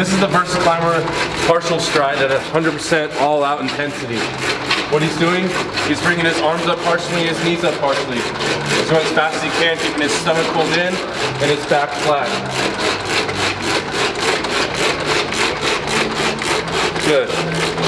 This is the Versa Climber partial stride at 100% all out intensity. What he's doing, he's bringing his arms up partially, his knees up partially. He's going as fast as he can, keeping his stomach pulled in and his back flat. Good.